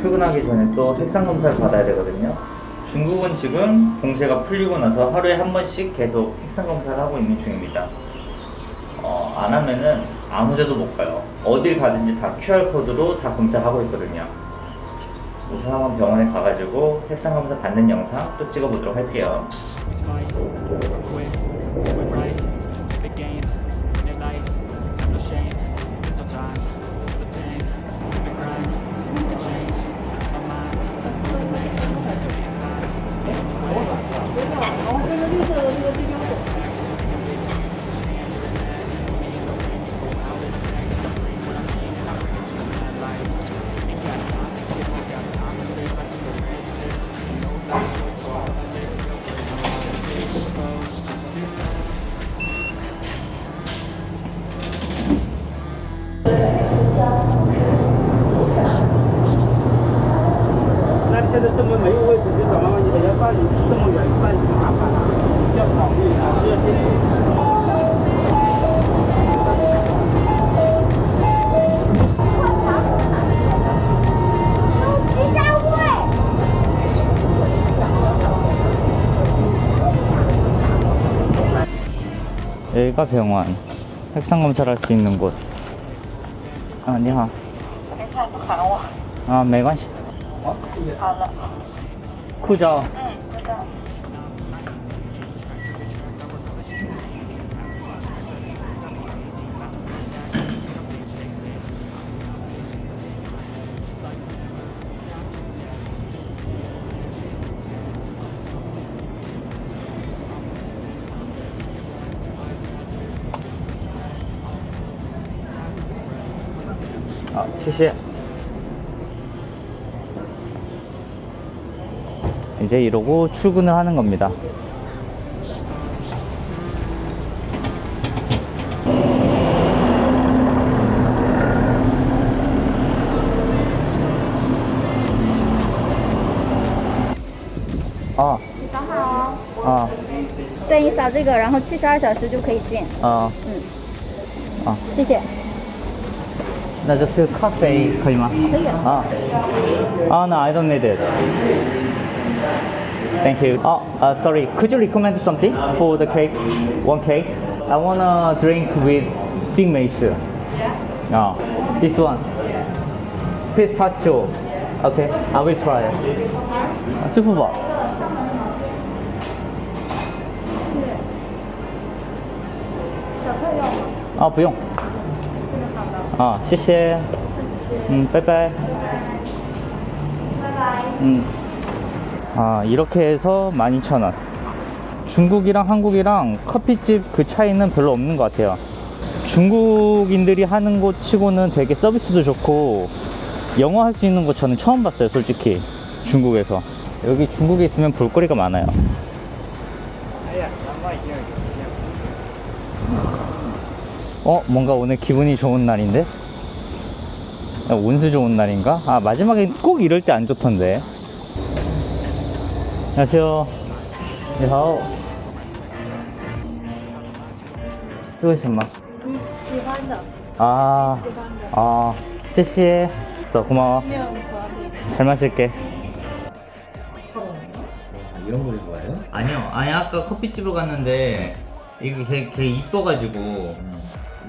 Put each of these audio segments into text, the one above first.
출근하기 전에 또 색상 검사를 받아야 되거든요. 중국은 지금 공세가 풀리고 나서 하루에 한 번씩 계속 색상 검사를 하고 있는 중입니다. 어, 안 하면은 아무 데도 못 가요. 어딜 가든지 다 QR코드로 다 검사하고 있거든요. 우선 한번 병원에 가가지고 색상 검사 받는 영상 또 찍어보도록 할게요. 여기가 병원 핵상 검사를 할 수 있는 곳 아니야 아, 네. 아 매관시 어? 아, 네. 나. 그죠? 응, 쿠저 照.嗯，知道。 아, 谢谢. 이제 이러고 출근을 하는 겁니다. 아, 你等会儿哦。 아, 对，你扫这个，然后七十二小时就可以进。 아, 谢谢。 나 just coffee Ah. Ah, no I don't need it. Thank you. Oh, uh, sorry. Could you recommend something for the cake? One cake? I wanna drink with big Yeah. Oh, this one. Pistachio. Okay, I will try. It Super bowl Oh, 不用 啊，谢谢。嗯，拜拜。拜拜。 음. 아, 이렇게 해서 12,000원. 중국이랑 한국이랑 커피집 그 차이는 별로 없는 것 같아요. 중국인들이 하는 곳 치고는 되게 서비스도 좋고, 영어 할 수 있는 곳 저는 처음 봤어요, 솔직히. 중국에서. 여기 중국에 있으면 볼거리가 많아요. 어, 뭔가 오늘 기분이 좋은 날인데? 야, 운수 좋은 날인가? 아, 마지막에 꼭 이럴 때 안 좋던데. 안녕하세요. 你好.这为什么?你喜欢的， 아, 喜欢的。 아, 谢谢. 있어, 고마워. 没有合理。 잘 마실게. 이런 걸 좋아해요? 아니요, 아니 아까 커피집을 갔는데 이게 걔, 걔 이뻐가지고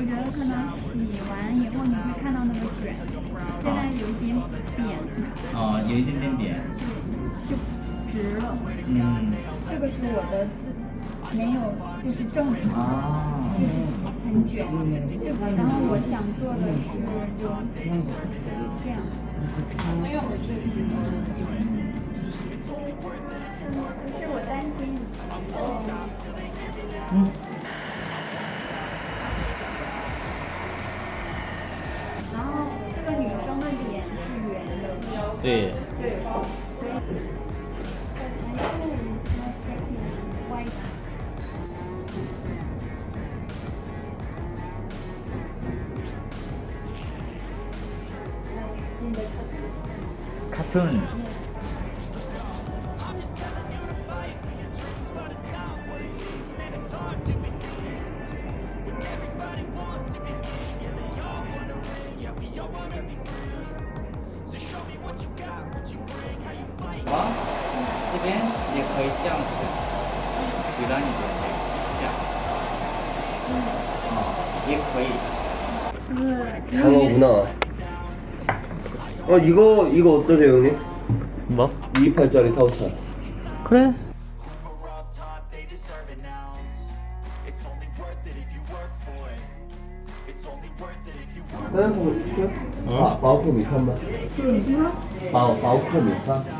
我觉得可能洗完以后你会看到那个卷，现在有一点扁，哦，有一点点扁。就直了。嗯。这个是我的自没有，就是正常， 아. 很卷，这个。然后我想做的是就这样。没有。不是我担心。然 네. 对，所 된 이제 거의 짱이고. 불안이죠 어, 이게 거의. 장어구나. 어 이거 이거 어떠세요 형님? 뭐? 28짜리 타우차. 그래. 마우포 미카마 마우포 미카? 마우포 미카?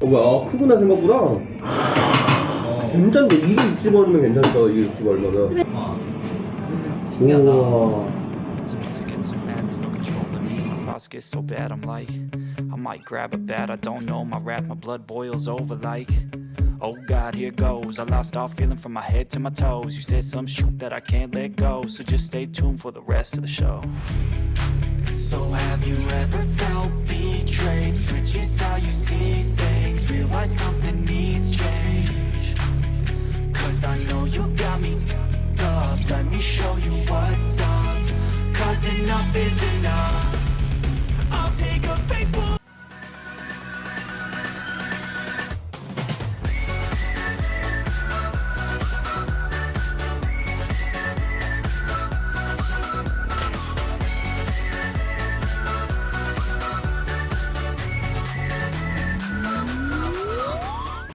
어 뭐야? 아, 크구나 생각보다. 괜찮네. 이게 60원이면 괜찮다. 이게 60 얼마면. 아. 우와. Sometimes I get so mad, there's no controlling me. My thoughts get so bad, I'm like, I might grab a bat, I don't know. My wrath, my blood boils over like, oh god, here goes. I lost all feeling from my head to my toes. You said some shit that I can't let go, so just stay tuned for the rest of the show. So have you ever felt betrayed? Switches how you see things, realize something needs change. Cause I know you got me up Let me show you what's up Cause enough is enough